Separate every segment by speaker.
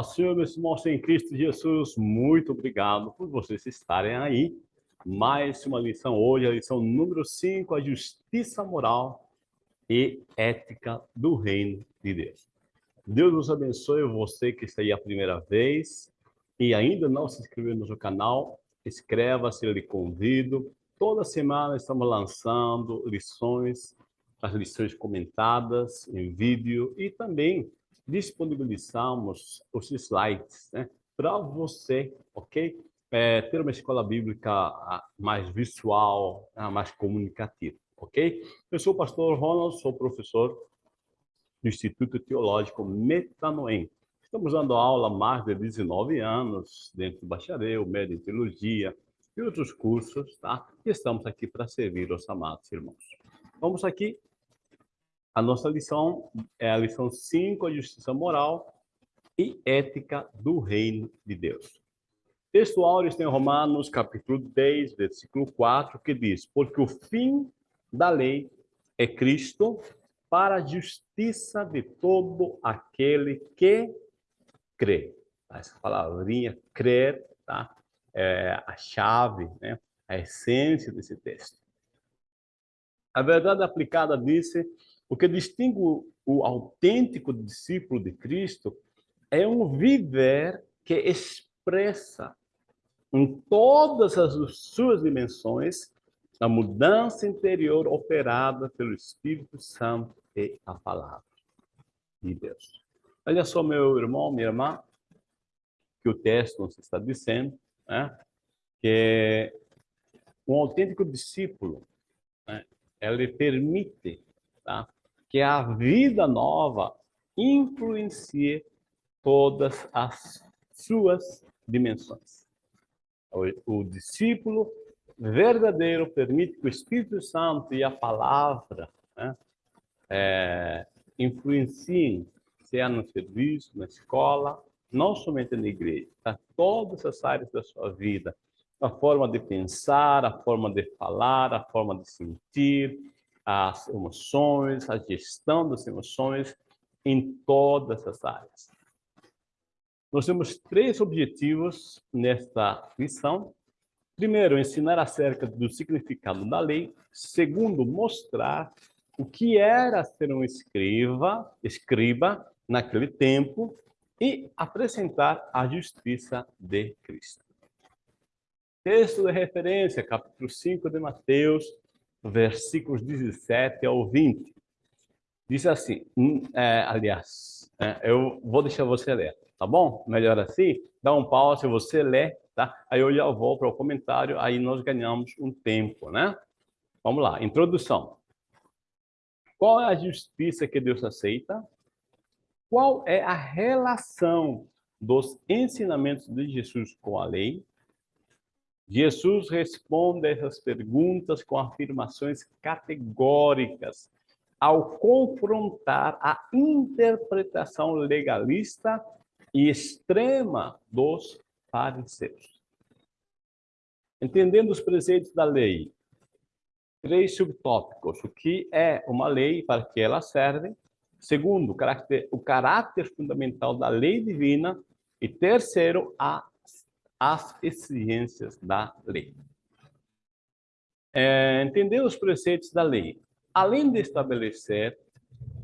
Speaker 1: Senhor, meus irmãos em Cristo Jesus, muito obrigado por vocês estarem aí. Mais uma lição hoje, a lição número 5, a justiça moral e ética do reino de Deus. Deus nos abençoe, você que está aí a primeira vez e ainda não se inscreveu no canal, inscreva-se, eu lhe convido. Toda semana estamos lançando lições, as lições comentadas em vídeo e também disponibilizamos os slides né, para você, ok? É, ter uma escola bíblica ah, mais visual, ah, mais comunicativa, ok? Eu sou o pastor Ronald, sou professor do Instituto Teológico Metanoem. Estamos dando aula há mais de 19 anos, dentro do bacharel, médio em teologia e outros cursos, tá? E estamos aqui para servir os amados irmãos. Vamos aqui a nossa lição é a lição 5, a justiça moral e ética do reino de Deus. Texto áureo está Romanos, capítulo 10, versículo 4, que diz, porque o fim da lei é Cristo para a justiça de todo aquele que crê. Essa palavrinha, crer, tá? é a chave, né? a essência desse texto. A verdade aplicada disse o que distingue o autêntico discípulo de Cristo é um viver que expressa em todas as suas dimensões a mudança interior operada pelo Espírito Santo e a palavra de Deus. Olha só, meu irmão, minha irmã, que o texto nos está dizendo, né, que um autêntico discípulo, né, ele permite tá, que a vida nova influencie todas as suas dimensões. O, o discípulo verdadeiro permite que o Espírito Santo e a palavra né, é, influenciem, seja no serviço, na escola, não somente na igreja, tá? todas as áreas da sua vida. A forma de pensar, a forma de falar, a forma de sentir, as emoções, a gestão das emoções em todas as áreas. Nós temos três objetivos nesta lição. Primeiro, ensinar acerca do significado da lei. Segundo, mostrar o que era ser um escriba, escriba naquele tempo e apresentar a justiça de Cristo. Texto de referência, capítulo 5 de Mateus, versículos 17 ao 20. Diz assim, hum, é, aliás, é, eu vou deixar você ler, tá bom? Melhor assim, dá um pause, você lê, tá? Aí eu já vou para o comentário, aí nós ganhamos um tempo, né? Vamos lá, introdução. Qual é a justiça que Deus aceita? Qual é a relação dos ensinamentos de Jesus com a lei? Jesus responde essas perguntas com afirmações categóricas, ao confrontar a interpretação legalista e extrema dos fariseus. Entendendo os preceitos da lei, três subtópicos. O que é uma lei, para que ela serve. Segundo, o caráter, o caráter fundamental da lei divina. E terceiro, a as exigências da lei. É, entender os preceitos da lei. Além de estabelecer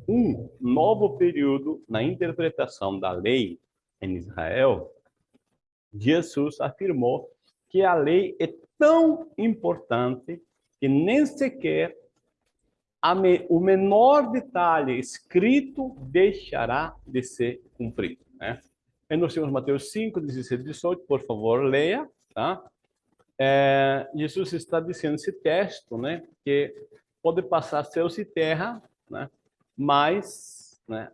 Speaker 1: um novo período na interpretação da lei em Israel, Jesus afirmou que a lei é tão importante que nem sequer me, o menor detalhe escrito deixará de ser cumprido. Né? Aí nós temos Mateus 5, 16 18, por favor, leia, tá? É, Jesus está dizendo esse texto, né, que pode passar céus e terra, né, mas, né,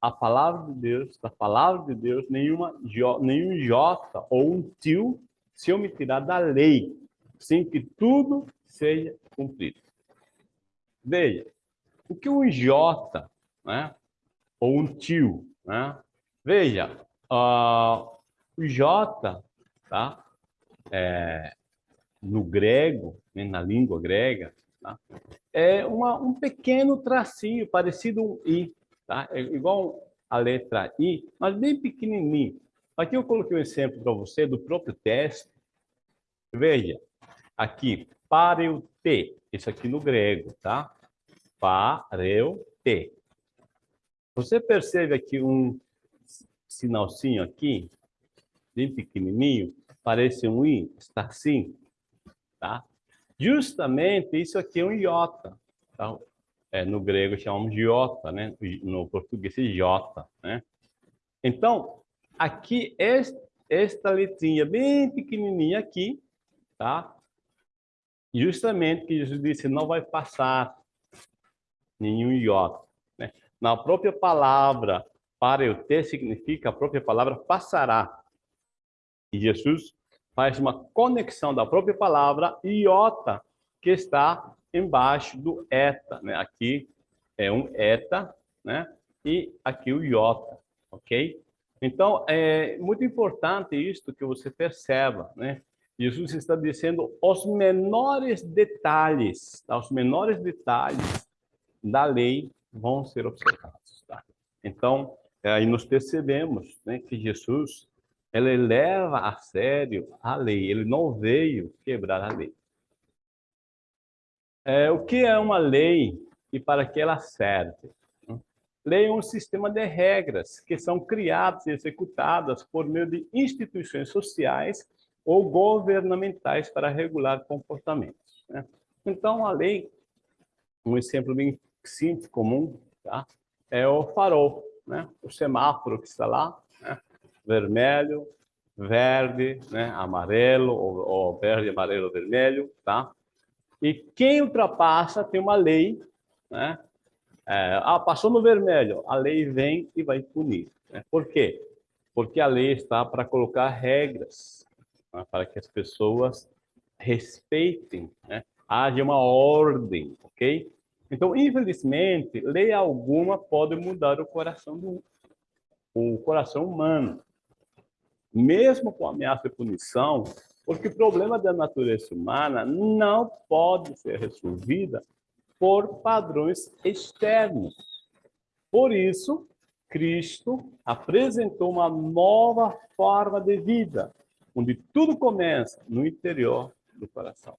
Speaker 1: a palavra de Deus, da palavra de Deus, nenhuma, nenhum jota ou um tio se omitirá da lei, sem que tudo seja cumprido. Veja, o que um jota, né, ou um tio, né, Veja, uh, o J, tá? É, no grego, né, na língua grega, tá? é uma, um pequeno tracinho parecido um I, tá? É igual a letra I, mas bem pequenininho. Aqui eu coloquei um exemplo para você do próprio texto. Veja, aqui, pareuté, isso aqui no grego, tá? Pareuté. Você percebe aqui um sinalzinho aqui, bem pequenininho, parece um I, está assim, tá? Justamente isso aqui é um iota, tá? É, no grego chamamos de iota, né? No português é iota, né? Então, aqui, esta letrinha bem pequenininha aqui, tá? Justamente que Jesus disse, não vai passar nenhum iota. Né? Na própria palavra, para eu ter, significa a própria palavra passará. E Jesus faz uma conexão da própria palavra iota, que está embaixo do eta. Né? Aqui é um eta, né? e aqui o iota, ok? Então, é muito importante isto que você perceba, né? Jesus está dizendo os menores detalhes, tá? os menores detalhes da lei vão ser observados. Tá? Então, aí nós percebemos né, que Jesus ele leva a sério a lei, ele não veio quebrar a lei. É, o que é uma lei e para que ela serve? Lei é um sistema de regras que são criadas e executadas por meio de instituições sociais ou governamentais para regular comportamentos. Né? Então, a lei, um exemplo bem simples, comum, tá? é o farol, né? o semáforo que está lá, né? vermelho, verde, né? amarelo, ou, ou verde, amarelo, vermelho, tá? E quem ultrapassa tem uma lei, né? É, ah, passou no vermelho, a lei vem e vai punir. Né? Por quê? Porque a lei está para colocar regras, né? para que as pessoas respeitem, né? haja uma ordem, ok? Então, infelizmente, lei alguma pode mudar o coração do o coração humano, mesmo com ameaça de punição, porque o problema da natureza humana não pode ser resolvida por padrões externos. Por isso, Cristo apresentou uma nova forma de vida, onde tudo começa no interior do coração.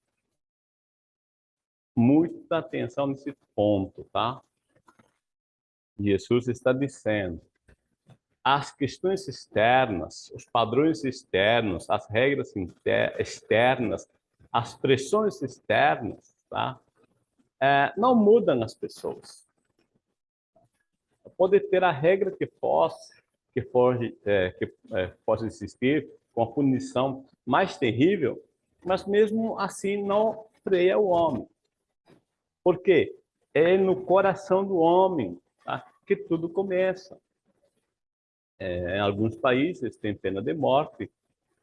Speaker 1: Muita atenção nesse ponto, tá? Jesus está dizendo, as questões externas, os padrões externos, as regras externas, as pressões externas, tá? é, não mudam as pessoas. Pode ter a regra que possa, que pode, é, que é, possa existir com a punição mais terrível, mas mesmo assim não freia o homem. Por quê? É no coração do homem tá? que tudo começa. É, em alguns países tem pena de morte,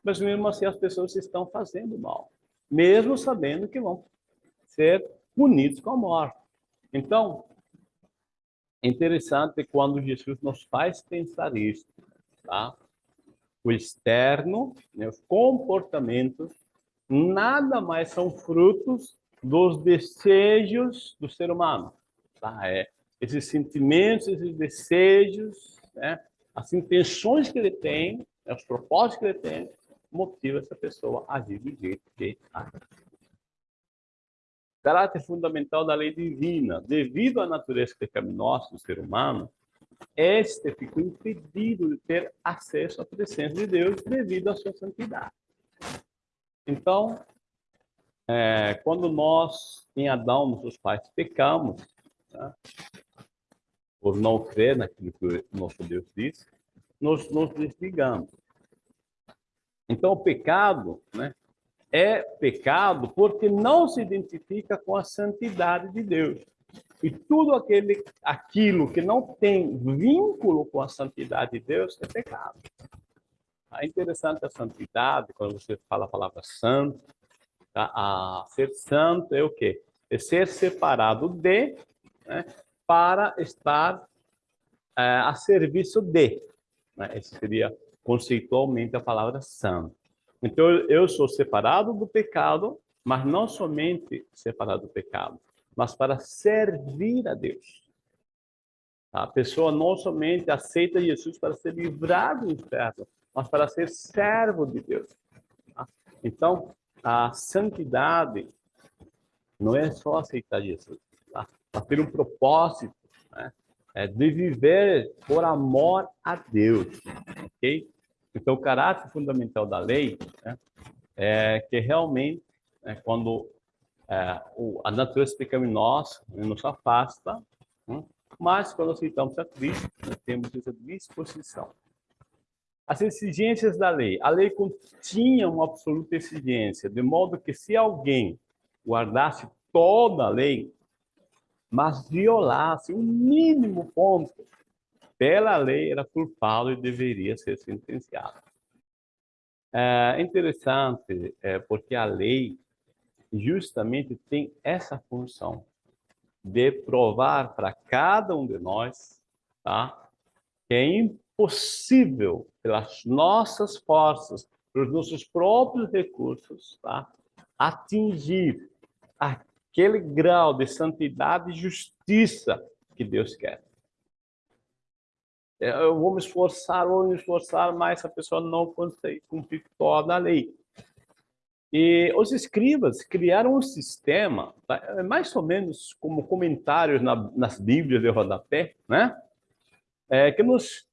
Speaker 1: mas mesmo assim as pessoas estão fazendo mal, mesmo sabendo que vão ser punidos com a morte. Então, é interessante quando Jesus nos faz pensar isso, tá? O externo, né, os comportamentos, nada mais são frutos dos desejos do ser humano, tá? É, esses sentimentos, esses desejos, né, as intenções que ele tem, né, os propósitos que ele tem, motiva essa pessoa a agir do jeito que age caráter fundamental da lei divina. Devido à natureza pecaminosa do ser humano, este ficou impedido de ter acesso à presença de Deus devido à sua santidade. Então, é, quando nós, em Adão, nossos pais, pecamos, né, por não crer naquilo que o nosso Deus disse, nós nos desligamos. Então, o pecado, né, é pecado porque não se identifica com a santidade de Deus. E tudo aquele, aquilo que não tem vínculo com a santidade de Deus é pecado. É interessante a santidade, quando você fala a palavra santo, tá? a ser santo é o quê? É ser separado de, né? para estar é, a serviço de. Né? Esse seria conceitualmente a palavra santo. Então, eu sou separado do pecado, mas não somente separado do pecado, mas para servir a Deus. A pessoa não somente aceita Jesus para ser livrado do inferno, mas para ser servo de Deus. Tá? Então, a santidade não é só aceitar Jesus, tá? Mas ter um propósito, né? É de viver por amor a Deus, ok? Então, o caráter fundamental da lei né, é que realmente, né, quando é, o, a natureza pecaminosa nos afasta, né, mas quando aceitamos a Cristo, nós temos essa disposição. As exigências da lei. A lei continha uma absoluta exigência, de modo que se alguém guardasse toda a lei, mas violasse um mínimo ponto, pela lei era culpado e deveria ser sentenciado. É interessante é, porque a lei justamente tem essa função de provar para cada um de nós tá, que é impossível, pelas nossas forças, pelos nossos próprios recursos, tá, atingir aquele grau de santidade e justiça que Deus quer. Eu vou me esforçar, vou me esforçar, mas a pessoa não consegue cumprir toda a lei. E os escribas criaram um sistema, tá? É mais ou menos como comentários na, nas Bíblias de rodapé, né? É, que nos,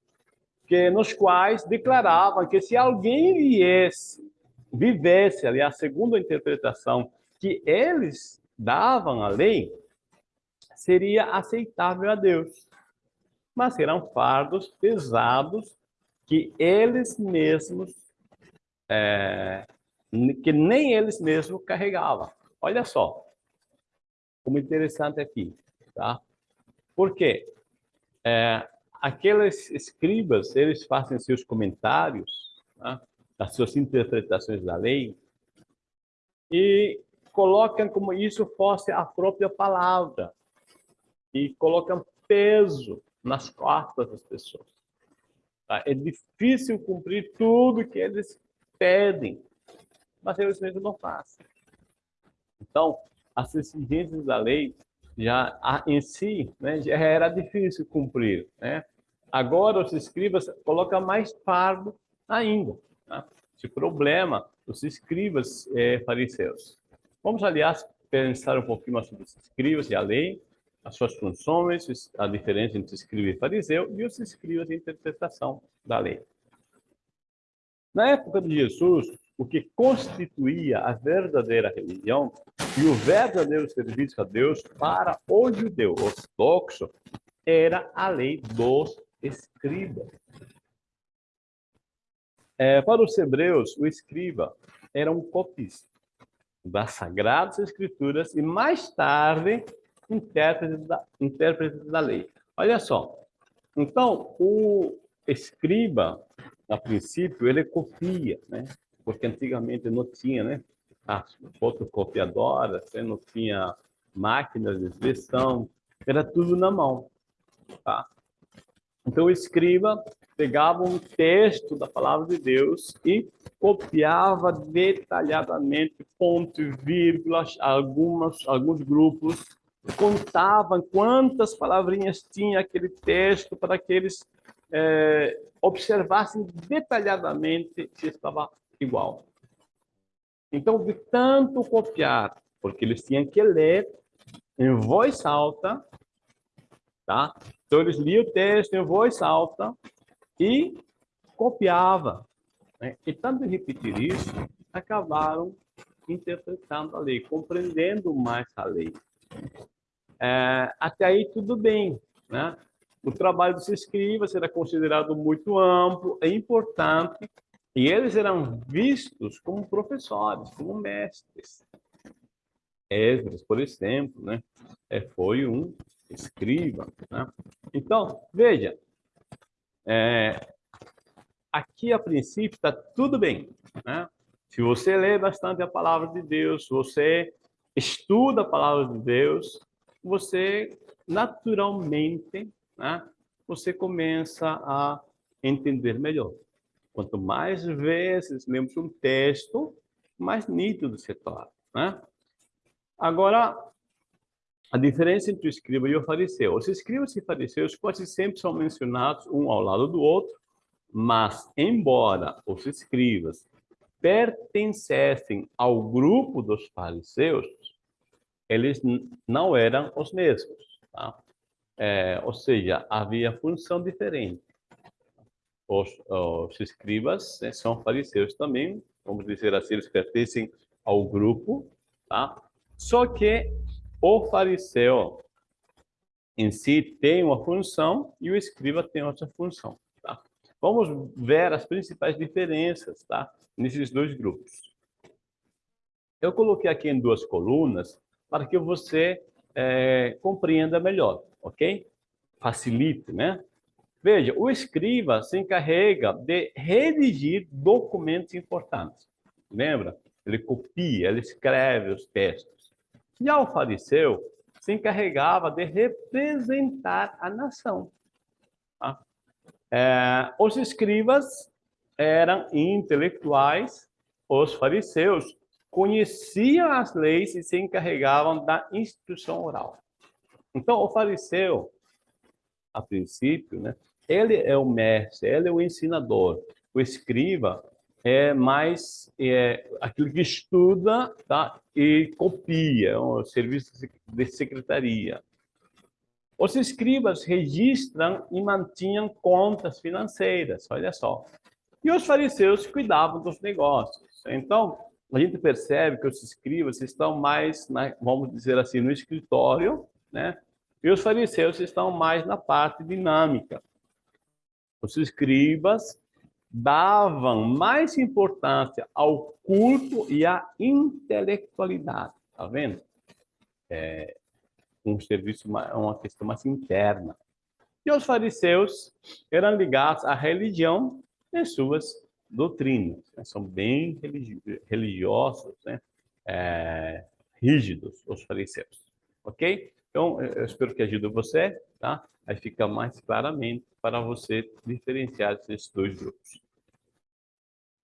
Speaker 1: que, nos quais declaravam que se alguém viesse, vivesse, segundo a interpretação que eles davam à lei, seria aceitável a Deus. Mas eram fardos pesados que eles mesmos é, que nem eles mesmos carregavam. Olha só, como interessante aqui, tá? Porque é, aqueles escribas, eles fazem seus comentários, tá? as suas interpretações da lei, e colocam como isso fosse a própria palavra, e colocam peso nas costas das pessoas. Tá? É difícil cumprir tudo que eles pedem, mas eles mesmos não fazem. Então, as exigências da lei já em si né, já era difícil cumprir. Né? Agora os escribas colocam mais fardo ainda. Né? Esse problema dos escribas é, fariseus. Vamos, aliás, pensar um pouquinho mais sobre os escribas e a lei, as suas funções, a diferença entre escriba e fariseu e os escribas de interpretação da lei. Na época de Jesus, o que constituía a verdadeira religião e o verdadeiro serviço a Deus para o judeu ortodoxo era a lei dos escribas. É, para os hebreus, o escriba era um copista das Sagradas Escrituras e, mais tarde, intérprete da, intérprete da lei. Olha só. Então, o escriba, a princípio, ele copia, né? Porque antigamente não tinha, né? As fotocopiadoras, né? não tinha máquinas de expressão, era tudo na mão, tá? Então o escriba pegava um texto da palavra de Deus e copiava detalhadamente, ponto e vírgula, algumas, alguns grupos, contavam quantas palavrinhas tinha aquele texto para que eles é, observassem detalhadamente se estava igual. Então, de tanto copiar, porque eles tinham que ler em voz alta, tá? Então, eles liam o texto em voz alta e copiava. Né? E tanto repetir isso, acabaram interpretando a lei, compreendendo mais a lei. É, até aí tudo bem, né? O trabalho dos escribas era considerado muito amplo, é importante, e eles eram vistos como professores, como mestres. Esdras, por exemplo, né, é, foi um escriba. Né? Então, veja, é, aqui a princípio está tudo bem. Né? Se você lê bastante a palavra de Deus, você estuda a palavra de Deus, você naturalmente, né, você começa a entender melhor. Quanto mais vezes lemos um texto, mais nítido se torna. Né? Agora, a diferença entre o escriba e o fariseu. Os escribas e fariseus quase sempre são mencionados um ao lado do outro, mas, embora os escribas pertencessem ao grupo dos fariseus, eles não eram os mesmos. Tá? É, ou seja, havia função diferente. Os, os escribas né, são fariseus também, vamos dizer assim, eles pertencem ao grupo, tá? Só que o fariseu em si tem uma função e o escriba tem outra função, tá? Vamos ver as principais diferenças, tá? Nesses dois grupos. Eu coloquei aqui em duas colunas para que você é, compreenda melhor, ok? Facilite, né? Veja, o escriba se encarrega de redigir documentos importantes. Lembra? Ele copia, ele escreve os textos. E ao fariseu se encarregava de representar a nação. Tá? É, os escribas eram intelectuais, os fariseus conheciam as leis e se encarregavam da instrução oral. Então, o fariseu, a princípio, né, ele é o mestre, ele é o ensinador. O escriba é mais é, aquilo que estuda tá? e copia, é um serviço de secretaria. Os escribas registram e mantinham contas financeiras, olha só. E os fariseus cuidavam dos negócios. Então, a gente percebe que os escribas estão mais, na, vamos dizer assim, no escritório, né? E os fariseus estão mais na parte dinâmica. Os escribas davam mais importância ao culto e à intelectualidade, tá vendo? É um serviço, uma questão mais interna. E os fariseus eram ligados à religião e suas doutrinas. Né? São bem religiosos, né? É, rígidos, os fariseus. Ok? Então, eu espero que ajude você, tá? Aí fica mais claramente para você diferenciar esses dois grupos.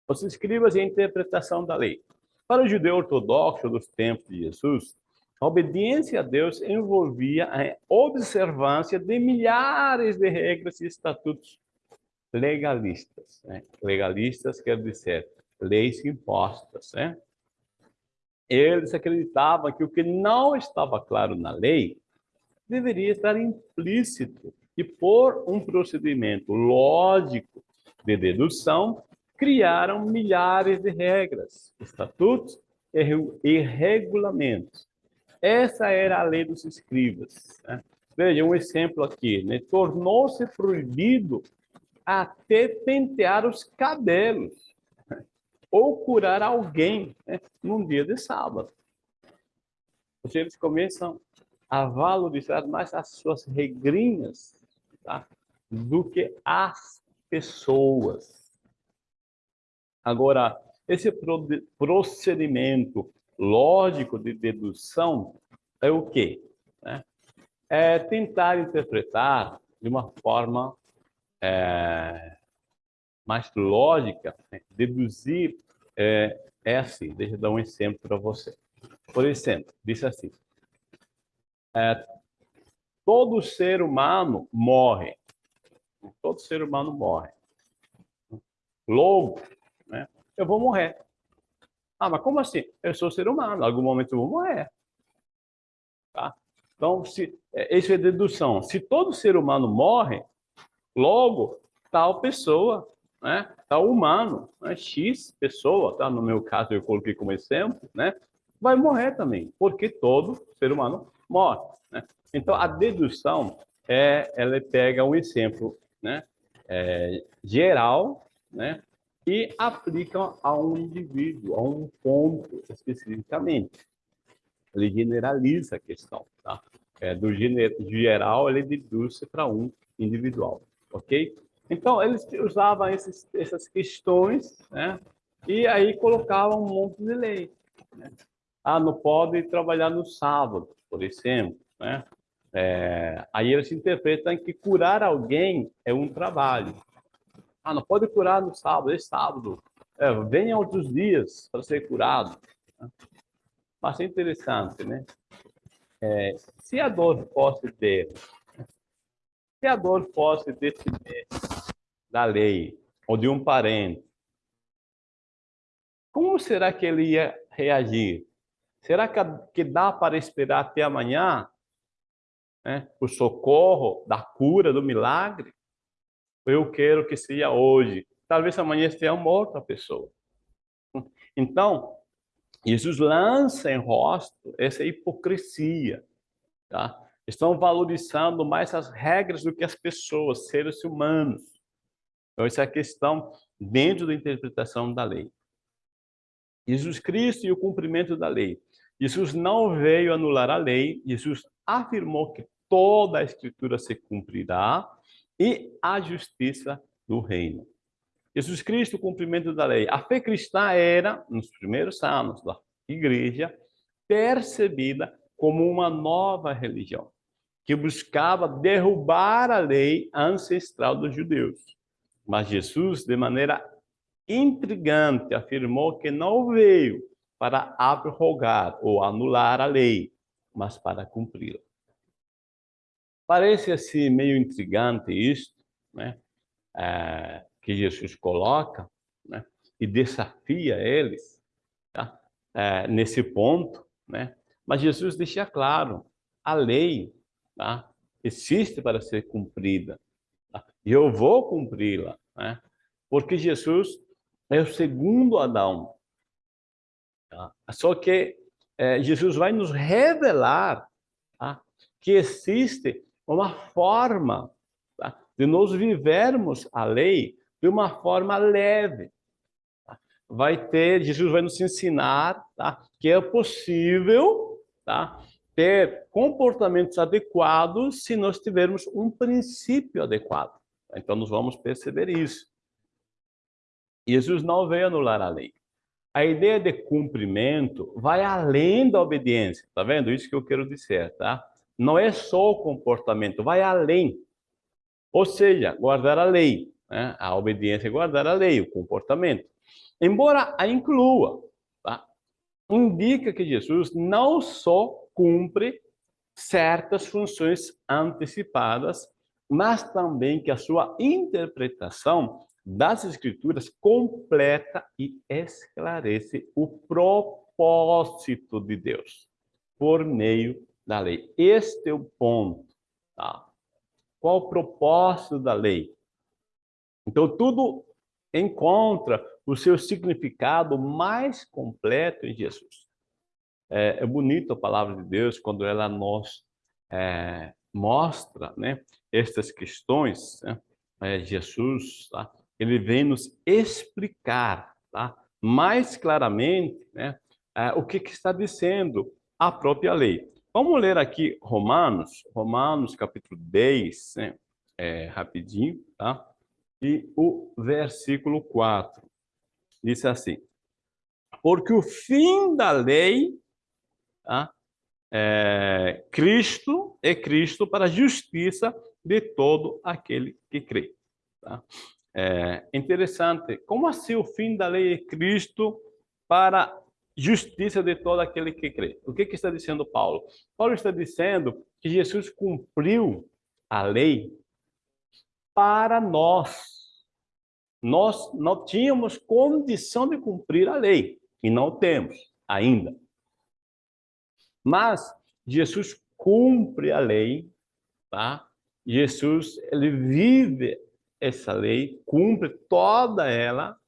Speaker 1: Os escribas e a interpretação da lei. Para o judeu ortodoxo dos tempos de Jesus, a obediência a Deus envolvia a observância de milhares de regras e estatutos legalistas. Né? Legalistas quer dizer leis impostas. Né? Eles acreditavam que o que não estava claro na lei deveria estar implícito e por um procedimento lógico de dedução, criaram milhares de regras, estatutos e regulamentos. Essa era a lei dos escribas. Né? Veja um exemplo aqui. Né? Tornou-se proibido até pentear os cabelos ou curar alguém né? num dia de sábado. Eles começam a valorizar mais as suas regrinhas tá? do que as pessoas. Agora, esse procedimento lógico de dedução é o quê? Né? É tentar interpretar de uma forma é, mais lógica, né? deduzir é, é assim. Deixa eu dar um exemplo para você. Por exemplo, diz assim: é, todo ser humano morre. Todo ser humano morre. Logo, né, eu vou morrer. Ah, mas como assim? Eu sou ser humano, em algum momento eu vou morrer. Tá? Então, se, é, isso é dedução. Se todo ser humano morre, logo, tal pessoa, né, tal humano, né, X pessoa, tá? no meu caso eu coloquei como exemplo, né, vai morrer também, porque todo ser humano morre. Né? Então, a dedução, é, ela pega um exemplo né, é, geral né, e aplica a um indivíduo, a um ponto especificamente. Ele generaliza a questão. Tá? É, do geral, ele deduz para um individual. Ok? Então, eles usavam esses, essas questões né, e aí colocavam um monte de lei. Né? Ah, não pode trabalhar no sábado, por exemplo. Né? É, aí eles interpretam que curar alguém é um trabalho. Ah, não pode curar no sábado, é sábado. É, venha outros dias para ser curado. Mas é interessante, né? é, se a dor fosse dele, se a dor fosse desse da lei, ou de um parente, como será que ele ia reagir? Será que, dá para esperar até amanhã né, o socorro da cura, do milagre? Eu quero que seja hoje. Talvez amanhã esteja morta a pessoa. Então, Jesus lança em rosto essa hipocrisia. Tá? Estão valorizando mais as regras do que as pessoas, seres humanos. Então, essa é a questão dentro da interpretação da lei. Jesus Cristo e o cumprimento da lei. Jesus não veio anular a lei, Jesus afirmou que toda a escritura se cumprirá e a justiça do reino. Jesus Cristo, o cumprimento da lei. A fé cristã era, nos primeiros anos da igreja, percebida como uma nova religião, que buscava derrubar a lei ancestral dos judeus. Mas Jesus, de maneira intrigante, afirmou que não veio para abrogar ou anular a lei, mas para cumpri-la. Parece assim meio intrigante isso, né? É, que Jesus coloca, né? E desafia eles, tá? É, nesse ponto, né? Mas Jesus deixa claro, a lei, tá? Existe para ser cumprida. E eu vou cumpri-la, né? Porque Jesus é o segundo Adão. Tá? Só que é, Jesus vai nos revelar tá? que existe uma forma tá? de nós vivermos a lei de uma forma leve. Tá? Vai ter, Jesus vai nos ensinar tá? que é possível tá? ter comportamentos adequados se nós tivermos um princípio adequado. Então, nós vamos perceber isso. Jesus não veio anular a lei. A ideia de cumprimento vai além da obediência. Tá vendo? Isso que eu quero dizer, tá? Não é só o comportamento, vai além. Ou seja, guardar a lei. Né? A obediência é guardar a lei, o comportamento. Embora a inclua, tá? indica que Jesus não só cumpre certas funções antecipadas, mas também que a sua interpretação das Escrituras completa e esclarece o propósito de Deus por meio da lei. Este é o ponto. Tá? Qual o propósito da lei? Então, tudo encontra o seu significado mais completo em Jesus. É, é bonito a palavra de Deus quando ela nos é, mostra né, estas questões. Né? É, Jesus, tá? ele vem nos explicar tá? mais claramente né, é, o que, que está dizendo a própria lei. Vamos ler aqui Romanos, Romanos capítulo 10, né, é, rapidinho, tá? E o versículo 4 diz assim: Porque o fim da lei, tá? É, Cristo é Cristo para a justiça de todo aquele que crê. Tá? É interessante. Como assim o fim da lei é Cristo para justiça de todo aquele que crê? O que, que está dizendo Paulo? Paulo está dizendo que Jesus cumpriu a lei para nós. Nós não tínhamos condição de cumprir a lei, e não temos ainda. Mas Jesus cumpre a lei, tá? Jesus, ele vive essa lei, cumpre toda ela,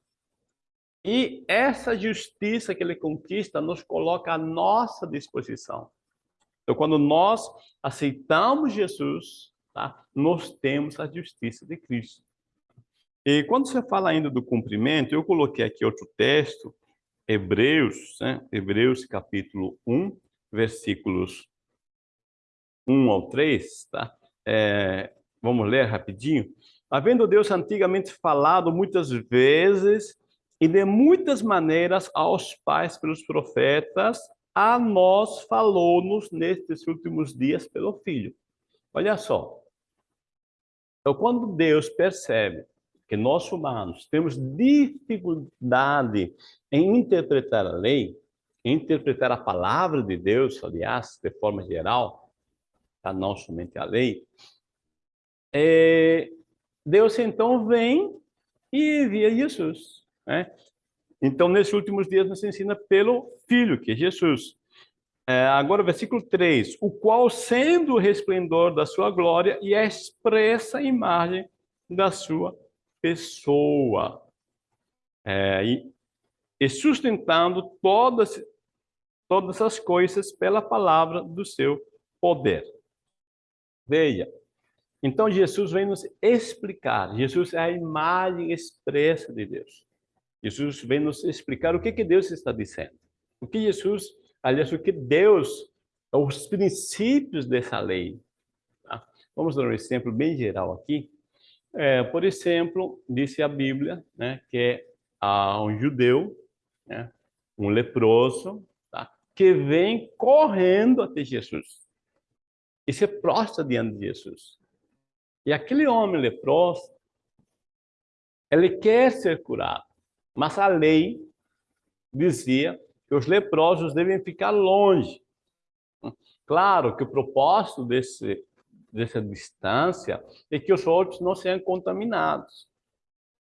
Speaker 1: e essa justiça que ele conquista nos coloca à nossa disposição. Então, quando nós aceitamos Jesus, tá? nós temos a justiça de Cristo. E quando você fala ainda do cumprimento, eu coloquei aqui outro texto, Hebreus, né? Hebreus capítulo 1, versículos 1 ao 3, tá? É, vamos ler rapidinho. Havendo Deus antigamente falado muitas vezes e de muitas maneiras aos pais pelos profetas, a nós falou-nos nestes últimos dias pelo Filho. Olha só. Então, quando Deus percebe que nós humanos temos dificuldade em interpretar a lei, interpretar a palavra de Deus, aliás, de forma geral, tá? não somente a lei, é, Deus então vem e envia Jesus. Né? Então, nesses últimos dias, nos ensina pelo Filho, que é Jesus. É, agora, versículo 3. O qual, sendo o resplendor da sua glória e a expressa imagem da sua pessoa. É, e, e sustentando todas, todas as coisas pela palavra do seu poder. Veja, então Jesus vem nos explicar, Jesus é a imagem expressa de Deus. Jesus vem nos explicar o que, que Deus está dizendo. O que Jesus, aliás, o que Deus, os princípios dessa lei. Tá? Vamos dar um exemplo bem geral aqui. É, por exemplo, disse a Bíblia né, que há um judeu, né, um leproso, tá, que vem correndo até Jesus e se prostra diante de Jesus. E aquele homem leproso, ele quer ser curado, mas a lei dizia que os leprosos devem ficar longe. Claro que o propósito desse, dessa distância é que os outros não sejam contaminados.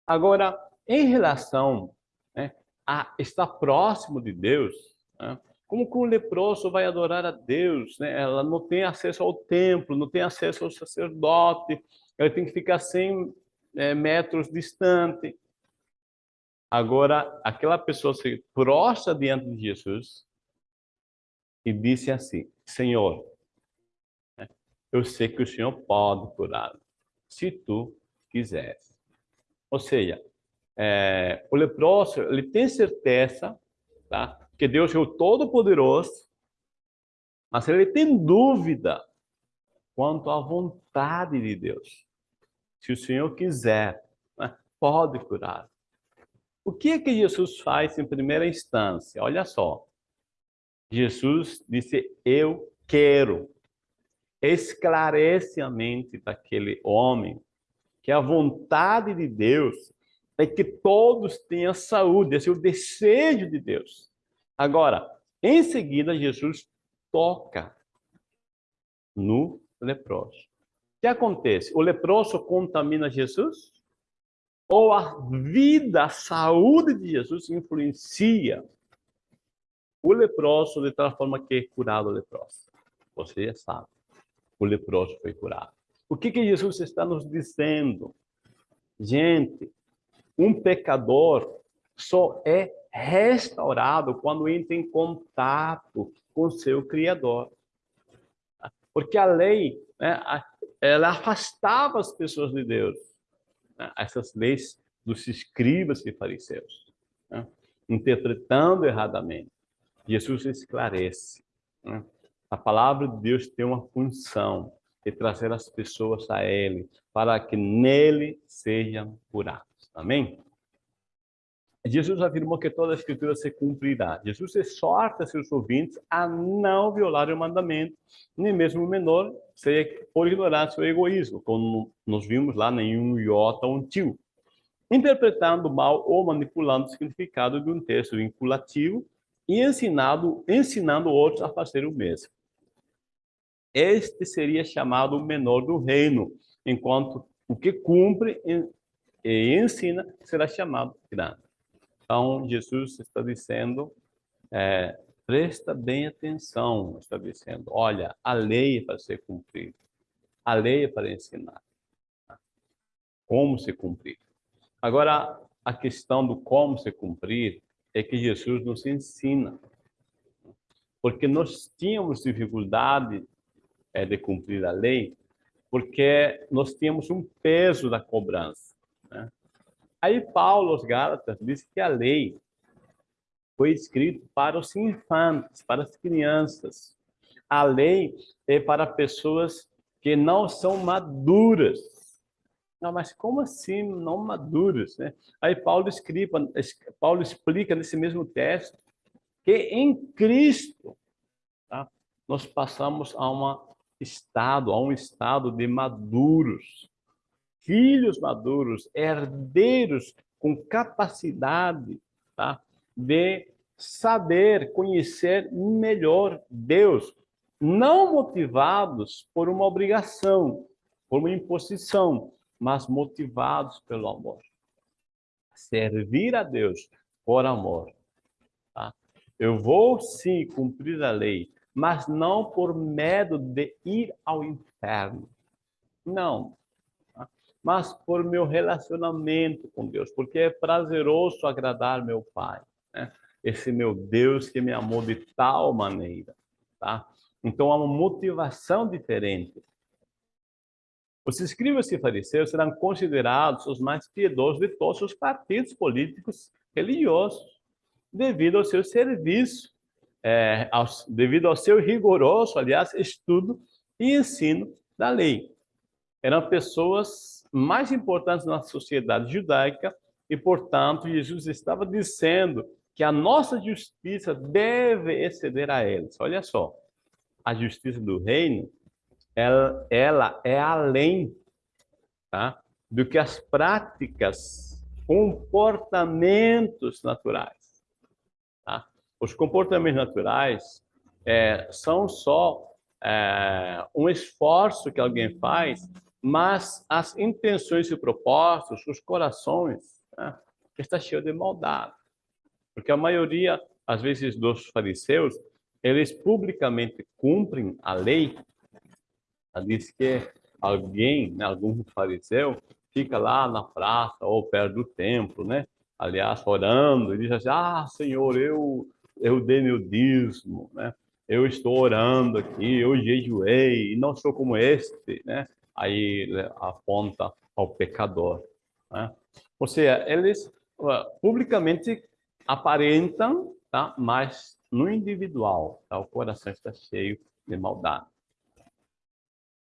Speaker 1: Agora, em relação né, a estar próximo de Deus, né, como que um leproso vai adorar a Deus? Né? Ela não tem acesso ao templo, não tem acesso ao sacerdote, ela tem que ficar 100 é, metros distante. Agora, aquela pessoa se prostra diante de Jesus e disse assim, Senhor, né, eu sei que o Senhor pode curar, se tu quiseres. Ou seja, é, o leproso, ele tem certeza, tá? Que Deus é o Todo-Poderoso, mas ele tem dúvida quanto à vontade de Deus. Se o Senhor quiser, né, pode curar. O que é que Jesus faz em primeira instância? Olha só. Jesus disse, eu quero. Esclarece a mente daquele homem que a vontade de Deus é que todos tenham saúde, esse é o desejo de Deus. Agora, em seguida, Jesus toca no leproso. O que acontece? O leproso contamina Jesus? Ou a vida, a saúde de Jesus influencia o leproso de tal forma que é curado o leproso? Você já sabe. O leproso foi curado. O que, que Jesus está nos dizendo? Gente, um pecador só é restaurado quando entra em contato com seu Criador. Porque a lei, né, ela afastava as pessoas de Deus. Né, essas leis dos escribas e fariseus, né, interpretando erradamente. Jesus esclarece. Né, a palavra de Deus tem uma função de trazer as pessoas a Ele, para que nele sejam curados. Amém? Jesus afirmou que toda a escritura se cumprirá. Jesus exorta seus ouvintes a não violar o mandamento, nem mesmo o menor, por ignorar seu egoísmo, como nós vimos lá em um iota, um tio. Interpretando mal ou manipulando o significado de um texto vinculativo e ensinado, ensinando outros a fazer o mesmo. Este seria chamado o menor do reino, enquanto o que cumpre e ensina será chamado grande. Então, Jesus está dizendo, é, presta bem atenção, está dizendo, olha, a lei é para ser cumprida, a lei é para ensinar. Como se cumprir. Agora, a questão do como se cumprir é que Jesus nos ensina. Porque nós tínhamos dificuldade é, de cumprir a lei, porque nós tínhamos um peso da cobrança. Né? Aí Paulo, os Gálatas, diz que a lei foi escrita para os infantes, para as crianças. A lei é para pessoas que não são maduras. Não, mas como assim não maduras? Né? Aí Paulo, Paulo explica nesse mesmo texto que em Cristo tá? nós passamos a um estado, a um estado de maduros filhos maduros, herdeiros com capacidade tá? de saber, conhecer melhor Deus, não motivados por uma obrigação, por uma imposição, mas motivados pelo amor. Servir a Deus por amor. Tá? Eu vou sim cumprir a lei, mas não por medo de ir ao inferno. Não. Mas por meu relacionamento com Deus, porque é prazeroso agradar meu Pai. Né? Esse meu Deus que me amou de tal maneira. Tá? Então há uma motivação diferente. Os escribas e fariseus serão considerados os mais piedosos de todos os partidos políticos religiosos, devido ao seu serviço, é, aos, devido ao seu rigoroso, aliás, estudo e ensino da lei. Eram pessoas mais importantes na sociedade judaica e, portanto, Jesus estava dizendo que a nossa justiça deve exceder a eles. Olha só, a justiça do reino, ela, ela é além tá, do que as práticas, comportamentos naturais. Tá? Os comportamentos naturais é, são só é, um esforço que alguém faz, mas as intenções e propósitos, os corações, né, está cheio de maldade. Porque a maioria, às vezes, dos fariseus, eles publicamente cumprem a lei. Diz que alguém, né, algum fariseu, fica lá na praça ou perto do templo, né? Aliás, orando, e diz assim, ah, Senhor, eu, eu dei meu dízimo, né? Eu estou orando aqui, eu jejuei, e não sou como este, né? Aí aponta ao pecador, né? Ou seja, eles publicamente aparentam, tá? mas no individual, tá? o coração está cheio de maldade.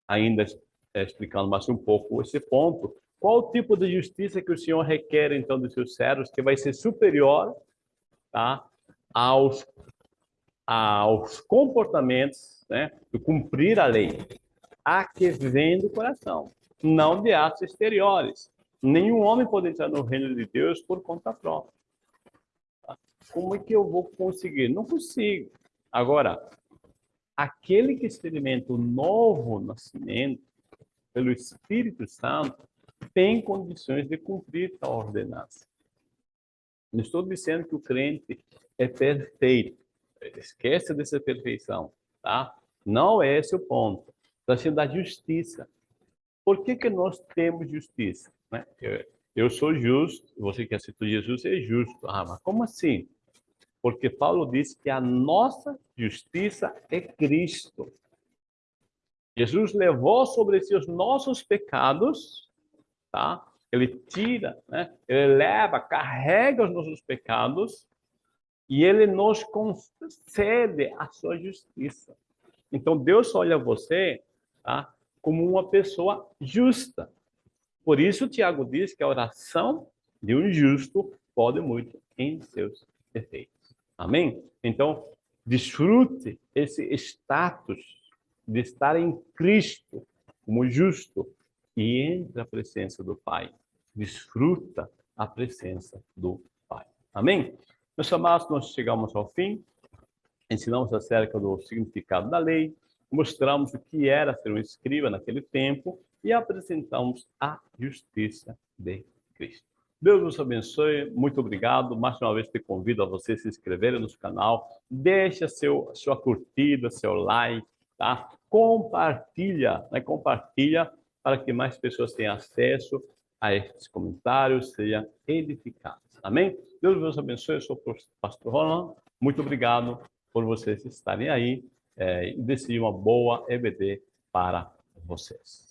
Speaker 1: Ainda é, explicando mais um pouco esse ponto, qual o tipo de justiça que o Senhor requer, então, dos seus servos, que vai ser superior tá? aos, aos comportamentos né? de cumprir a lei? A que vem do coração, não de atos exteriores. Nenhum homem pode entrar no reino de Deus por conta própria. Como é que eu vou conseguir? Não consigo. Agora, aquele que experimenta o novo nascimento pelo Espírito Santo tem condições de cumprir a ordenança. Não estou dizendo que o crente é perfeito. Esquece dessa perfeição, tá? Não é esse o ponto. Sendo da justiça. Por que, que nós temos justiça? Né? Eu, eu sou justo, você que aceitou Jesus é justo. Ah, mas como assim? Porque Paulo diz que a nossa justiça é Cristo. Jesus levou sobre si os nossos pecados, tá? Ele tira, né? Ele leva, carrega os nossos pecados e ele nos concede a sua justiça. Então Deus olha você, tá? Como uma pessoa justa. Por isso Tiago diz que a oração de um justo pode muito em seus defeitos. Amém? Então, desfrute esse status de estar em Cristo como justo e entre a presença do Pai. Desfruta a presença do Pai. Amém? Meus amados, nós chegamos ao fim. Ensinamos acerca do significado da lei, mostramos o que era ser um escriba naquele tempo e apresentamos a justiça de Cristo. Deus nos abençoe, muito obrigado. Mais uma vez te convido a você se inscrever no nosso canal, deixa seu, sua curtida, seu like, tá? Compartilha, né? compartilha para que mais pessoas tenham acesso a esses comentários, sejam edificados. Amém? Deus nos abençoe, eu sou o pastor Roland, muito obrigado por vocês estarem aí é, desejo uma boa EBD para vocês.